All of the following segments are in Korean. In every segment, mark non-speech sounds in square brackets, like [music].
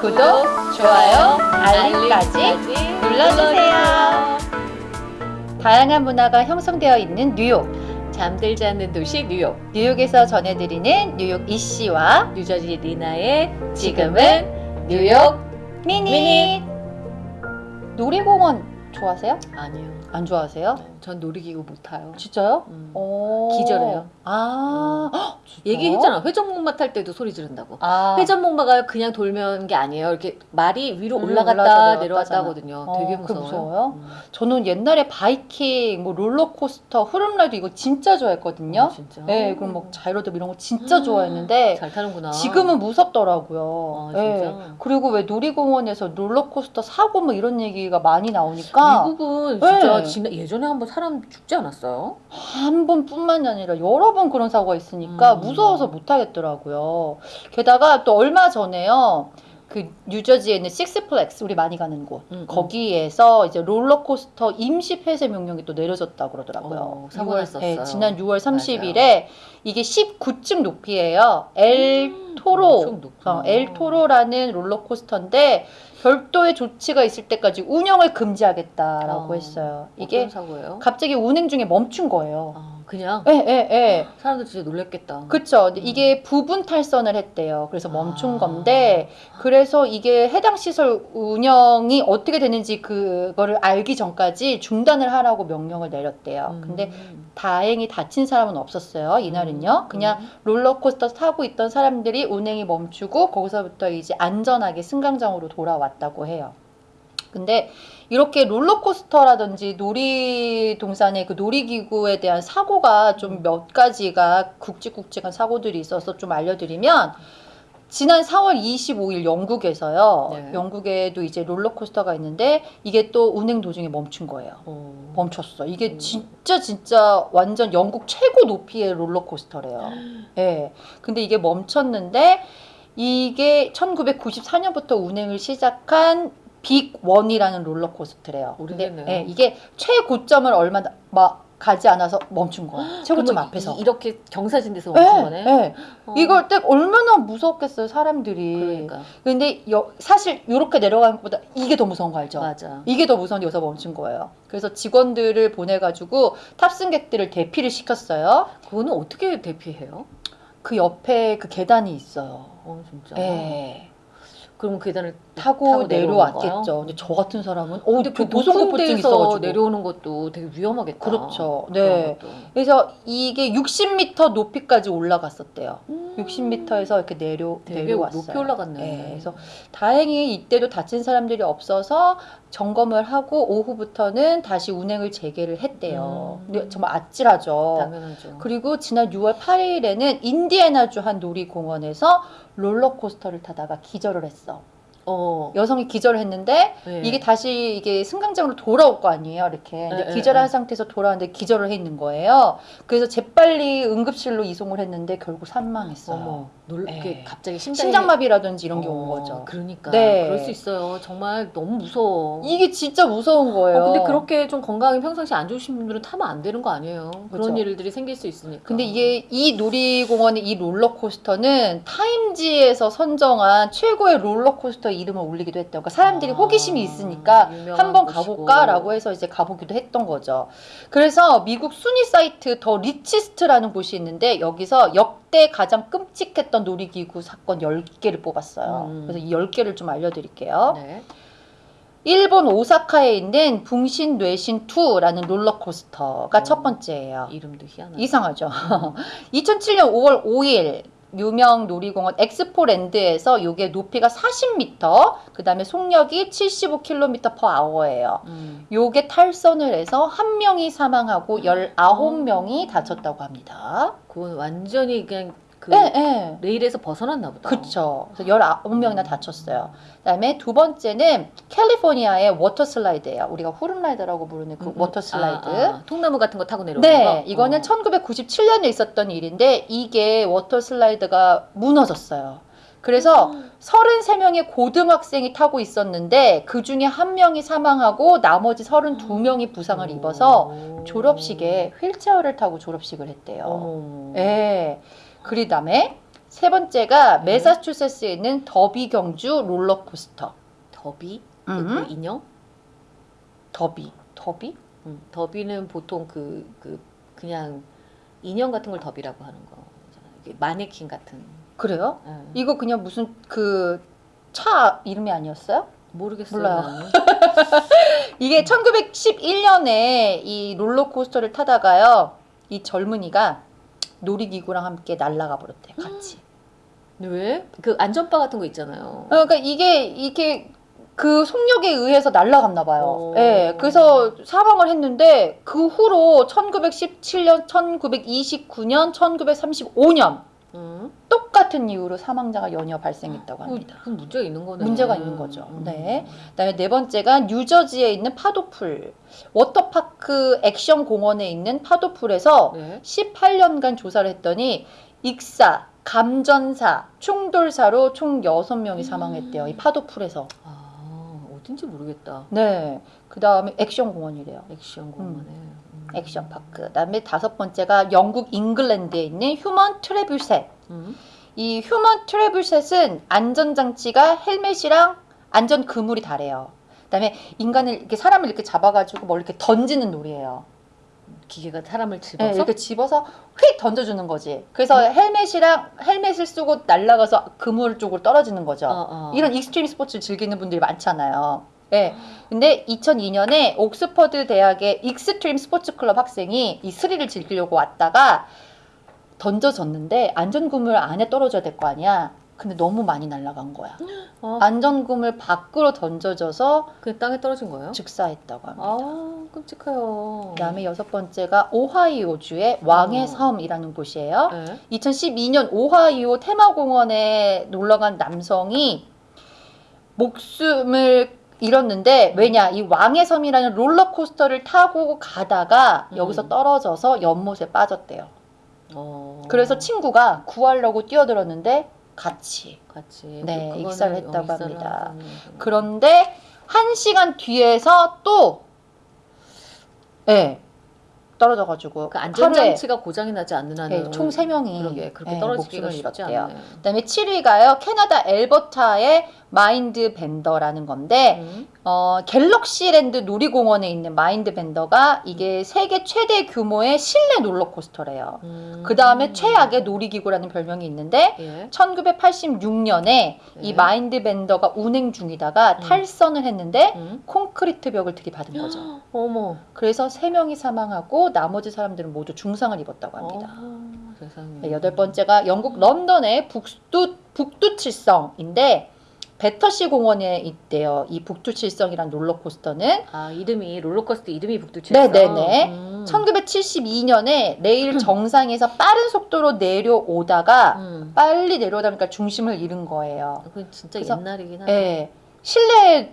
구독, 좋아요, 알림까지 눌러주세요. 다양한 문화가 형성되어 있는 뉴욕. 잠들지 않는 도시 뉴욕 뉴욕에서 전해드리는 뉴욕 이씨와 뉴저지 리나의 지금은 뉴욕 미니. 놀이공원 좋아하세요? 아니요 안 좋아하세요? 전 놀이기구 못 타요 진짜요? 음. 어... 기절해요. 아, 헉, 진짜요? 얘기했잖아 회전목마 탈 때도 소리 지른다고 아, 회전목마가 그냥 돌면 게 아니에요 이렇게 말이 위로 음, 올라갔다 올라갔다 내려왔다. 하거든요 어, 되게 무서워요 무서워요? 음. 저는 옛날에 바이킹, 뭐 롤러코스터, 흐름라이드 이거 진짜 좋아했거든요. 아, 진짜 네, 그럼 뭐 자이로드 이런 거 진짜 음, 좋아했는데 잘 타는구나 지금은 무섭더라고요. 아, 진짜? 그리고 왜 놀이공원에서 롤러코스터 사고 뭐 이런 얘기가 많이 나오니까 미국은 진짜 네. 예전에 한번 사람 죽지 않았어요? 한 번뿐만이 아니라 여러 번 그런 사고가 있으니까 음. 무서워서 못 하겠더라고요. 게다가 또 얼마 전에요. 그 뉴저지에 있는 Six Flags 우리 많이 가는 곳 음, 음. 거기에서 이제 롤러코스터 임시 폐쇄 명령이 또 내려졌다 그러더라고요. 어, 사고 6월, 났었어요. 네, 지난 6월 30일에 이게 19층 높이예요. El Toro. 어, El Toro라는 롤러코스터인데 별도의 조치가 있을 때까지 운영을 금지하겠다라고 어, 했어요. 이게 사고예요? 갑자기 운행 중에 멈춘 거예요. 아, 그냥 예, 예, 예. 사람들 진짜 놀랬겠다. 그쵸. 음. 이게 부분 탈선을 했대요. 그래서 멈춘 아. 건데, 그래서 이게 해당 시설 운영이 어떻게 되는지 그거를 알기 전까지 중단을 하라고 명령을 내렸대요. 음. 근데 다행히 다친 사람은 없었어요. 이날은요. 음, 그냥 음. 롤러코스터 타고 있던 사람들이 운행이 멈추고 거기서부터 이제 안전하게 승강장으로 돌아왔다고 해요. 근데 이렇게 롤러코스터라든지 놀이동산의 그 놀이기구에 대한 사고가 좀 몇 가지가 굵직굵직한 사고들이 있어서 좀 알려드리면 지난 4월 25일 영국에서요. 네. 영국에도 이제 롤러코스터가 있는데 이게 또 운행 도중에 멈춘 거예요. 어. 멈췄어. 이게 음. 진짜 진짜 완전 영국 최고 높이의 롤러코스터래요. [gasps] 예. 근데 이게 멈췄는데 이게 1994년부터 운행을 시작한 빅 원이라는 롤러코스터래요. 근데. 예, 이게 최고점을 얼마 나- 막 가지 않아서 멈춘 거야. [gasps] 최고점 앞에서. 이, 렇게 경사진 데서 예, 멈춘 거네. 예. 어. 이걸 때 얼마나 무섭겠어요, 사람들이. 그러니까 근데 여- 사실 이렇게 내려가는 것보다 이게 더 무서운 거 알죠? 맞아. 이게 더 무서운 데서 멈춘 거예요. 그래서 직원들을 보내가지고 탑승객들을 대피를 시켰어요. 그거는 어떻게 대피해요? 그 옆에 그 계단이 있어요. 어 진짜. 예. 그럼 계단을 타고, 타고 내려왔겠죠. 근데 저 같은 사람은 어, 근데 그그 높은 데서 있어가지고. 내려오는 것도 되게 위험하겠다. 그렇죠. 네. 그래서 이게 60m 높이까지 올라갔었대요. 음. 60m에서 이렇게 내려 내려왔어요. 높이 올라갔네. 네, 그래서 다행히 이때도 다친 사람들이 없어서 점검을 하고 오후부터는 다시 운행을 재개를 했대요. 음. 근데 정말 아찔하죠. 당연하죠. 그리고 지난 6월 8일에는 인디애나주 한 놀이공원에서 롤러코스터를 타다가 기절을 했어. 어. 여성이 기절을 했는데 네. 이게 다시 이게 승강장으로 돌아올 거 아니에요, 이렇게. 근데 네, 기절한 네, 네. 상태에서 돌아왔는데 기절을 해 있는 거예요. 그래서 재빨리 응급실로 이송을 했는데 결국 사망했어요. 어머, 놀, 네. 갑자기 심장이 심장 마비라든지 이런 게온 어, 거죠. 그러니까 네. 그럴 수 있어요. 정말 너무 무서워. 이게 진짜 무서운 거예요. 어, 근데 그렇게 좀 건강이 평상시 안 좋으신 분들은 타면 안 되는 거 아니에요. 그런 그죠. 일들이 생길 수 있으니까. 근데 이게 이 놀이공원의 이 롤러코스터는 타임지에서 선정한 최고의 롤러코스터 이름을 올리기도 했대요. 그러니까 사람들이 아, 호기심이 있으니까 한번. 가볼까라고 해서 이제 가보기도 했던 거죠. 그래서 미국 순위 사이트 TheRichest라는 곳이 있는데 여기서 역대 가장 끔찍했던 놀이기구 사건 10개를 뽑았어요. 음. 그래서 이 10개를 좀 알려드릴게요. 네. 일본 오사카에 있는 풍신 뇌신 2라는 롤러코스터가 어. 첫 번째예요. 이름도 희한하네. 이상하죠. 2007년 5월 5일 유명 놀이공원 엑스포랜드에서 이게 높이가 40m, 그 다음에 속력이 75km/h예요. 음. 요게 탈선을 해서 한 명이 사망하고 19명이 다쳤다고 합니다. 그건 완전히 그냥 그 예, 예. 레일에서 벗어났나 보다. 그쵸. 그래서 19명이나 다쳤어요. 그 다음에 두 번째는 캘리포니아의 워터 슬라이드예요. 우리가 후룸라이드라고 부르는 그 음, 음. 워터 슬라이드. 아, 아, 통나무 같은 거 타고 내려오는 네, 거. 이거는 어. 1997년에 있었던 일인데 이게 워터 슬라이드가 무너졌어요. 그래서 33명의 고등학생이 타고 있었는데 그 중에 한 명이 사망하고 나머지 32명이 부상을 입어서 오. 졸업식에 휠체어를 타고 졸업식을 했대요. 어머. 예. 그다음에 세 번째가 네. 매사추세츠에 있는 더비 경주 롤러코스터. 더비? 음. 그 인형? 더비. 더비? 음, 더비는 보통 그, 그 그냥 인형 같은 걸 더비라고 하는 거잖아요. 이게 마네킹 같은. 그래요? 예. 이거 그냥 무슨 그 차 이름이 아니었어요? 모르겠어요. 몰라요. [laughs] 이게 1911년에 이 롤러코스터를 타다가요. 이 젊은이가 놀이기구랑 함께 날아가 버렸대. 같이. 왜? 그 안전바 같은 거 있잖아요. 그러니까 이게 이게 그 속력에 의해서 날아갔나 봐요. 오. 예. 그래서 사망을 했는데 그 후로 1917년, 1929년, 1935년 응? 똑같은 이유로 사망자가 연이어 발생했다고 합니다. 그 문제가 있는 거네. 문제가 있는 거죠. 음. 네. 그다음에 네 번째가 뉴저지에 있는 파도풀 워터파크 액션 공원에 있는 파도풀에서 네. 18년간 조사를 했더니 익사, 감전사, 충돌사로 총 6명이 사망했대요. 이 파도풀에서. 아 어딘지 모르겠다. 네. 그다음에 액션 공원이래요. 액션 공원에. 음. Action Park. 그다음에 다섯 번째가 영국 잉글랜드에 있는 Human Trebuchet. 음. 이 Human Trebuchet은 안전장치가 헬멧이랑 안전 그물이 다래요. 그다음에 인간을 이렇게 사람을 이렇게 잡아가지고 뭘 이렇게 던지는 놀이에요. 기계가 사람을 네, 집어서 이렇게 집어서 휙 던져주는 거지. 그래서 헬멧이랑 헬멧을 쓰고 날아가서 그물 쪽으로 떨어지는 거죠. 어, 어. 이런 익스트림 스포츠를 즐기는 분들이 많잖아요. 네. 근데 2002년에 옥스퍼드 대학의 익스트림 스포츠 클럽 학생이 이 스릴을 즐기려고 왔다가 던져졌는데 안전그물 안에 떨어져야 될 거 아니야. 근데 너무 많이 날아간 거야. [gasps] 어, 안전그물 밖으로 던져져서 그 땅에 떨어진 거예요? 즉사했다고 합니다. 아 끔찍해요. 그다음에 여섯 번째가 오하이오주의 왕의 어. 섬이라는 곳이에요. 네. 2012년 오하이오 테마공원에 놀러 간 남성이 목숨을 잃었는데 왜냐 이 왕의 섬이라는 롤러코스터를 타고 가다가 음. 여기서 떨어져서 연못에 빠졌대요. 어. 그래서 친구가 구하려고 뛰어들었는데 같이. 같이 네, 그거는 익사를 했다고 합니다. 그런데 한 시간 뒤에서 또 예. 떨어져가지고 그 안전장치가 고장이 나지 않는 한은 예, 총 3명이 그러게 그렇게 떨어지기가 쉽지 않네요. 그다음에 7위가요. 캐나다 앨버타의 Mindbender라는 건데 음. 어, Galaxyland 놀이공원에 있는 Mindbender가 이게 세계 최대 규모의 실내 롤러코스터래요. 음. 그 다음에 최악의 놀이기구라는 별명이 있는데 예. 1986년에 이 네. Mindbender가 운행 중이다가 음. 탈선을 했는데 음. 콘크리트 벽을 들이받은 거죠. 어머. 그래서 3명이 사망하고 나머지 사람들은 모두 중상을 입었다고 합니다. 어, 세상에. 네, 여덟 번째가 영국 런던의 북두 북두칠성인데 베터시 공원에 있대요. 이 북두칠성이란 롤러코스터는 아 이름이 롤러코스터 이름이 북두칠성. 네네네. 음. 1972년에 레일 [clears throat] 정상에서 빠른 속도로 내려오다가 음. 빨리 내려오다 보니까 중심을 잃은 거예요. 그건 진짜 그래서- 옛날이긴 하네. 예. 실내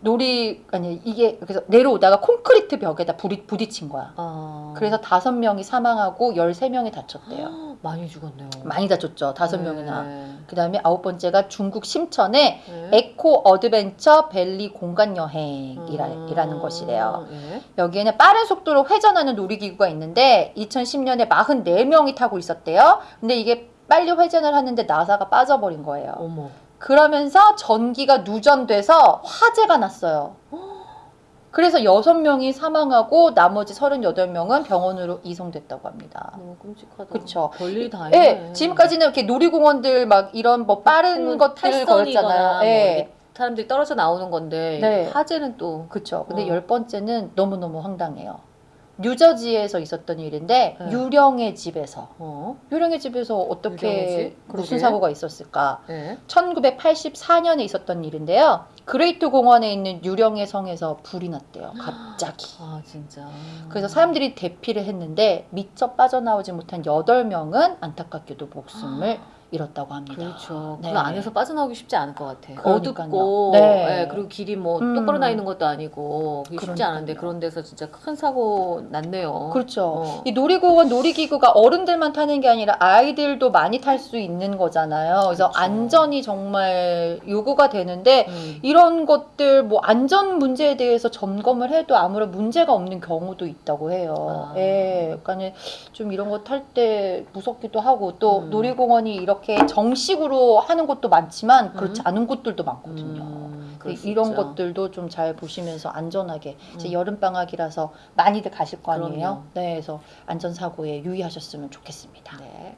놀이 아니 이게 그래서 내려오다가 콘크리트 벽에다 부딪, 부딪힌 거야. 아. 그래서 다섯 명이 사망하고 열세 명이 다쳤대요. 많이 죽었네요. 많이 다쳤죠. 다섯 네. 명이나. 그 다음에 아홉 번째가 중국 심천의 네. Eco Adventure Valley 공간 여행이라는 음. 것이래요. 예. 여기에는 빠른 속도로 회전하는 놀이기구가 있는데 2010년에 44명이 타고 있었대요. 근데 이게 빨리 회전을 하는데 나사가 빠져버린 거예요. 어머. 그러면서 전기가 누전돼서 화재가 났어요. 그래서 6명이 사망하고 나머지 38명은 병원으로 이송됐다고 합니다. 너무 끔찍하다. 그쵸. 별일 다 예. 지금까지는 이렇게 놀이공원들 막 이런 뭐 빠른 보통은 것들 걸었잖아요. 뭐 예. 이게 사람들이 떨어져 나오는 건데 네. 화재는 또 그쵸. 근데 어. 열 번째는 너무너무 황당해요. 뉴저지에서 있었던 일인데 네. 유령의 집에서 어? 유령의 집에서 어떻게 집? 무슨. 사고가 있었을까? 예. 1984년에 있었던 일인데요. 그레이트 공원에 있는 유령의 성에서 불이 났대요. 갑자기. 아 진짜. 그래서 사람들이 대피를 했는데 미처 빠져나오지 못한 8명은 안타깝게도 목숨을 잃었다고 합니다. 그렇죠. 네. 그 안에서 빠져나오기 쉽지 않을 것 같아. 그러니까요. 어둡고, 네. 예, 그리고 길이 뭐 음. 똑바로 나 있는 것도 아니고 쉽지 그러니까요. 않은데 그런 데서 진짜 큰 사고 났네요. 그렇죠. 어. 이 놀이공원 놀이기구가 어른들만 타는 게 아니라 아이들도 많이 탈 수 있는 거잖아요. 그래서 그렇죠. 안전이 정말 요구가 되는데 음. 이런 것들 뭐 안전 문제에 대해서 점검을 해도 아무런 문제가 없는 경우도 있다고 해요. 아. 예, 그러니까 좀 이런 거 탈 때 무섭기도 하고 또 음. 놀이공원이 이렇게 정식으로 하는 곳도 많지만 그렇지 음. 않은 곳들도 많거든요. 음, 이런. 것들도 좀 잘 보시면서 안전하게 이제 음. 여름 방학이라서 많이들 가실 거 아니에요. 그럼요. 네, 그래서 안전 사고에 유의하셨으면 좋겠습니다. 네.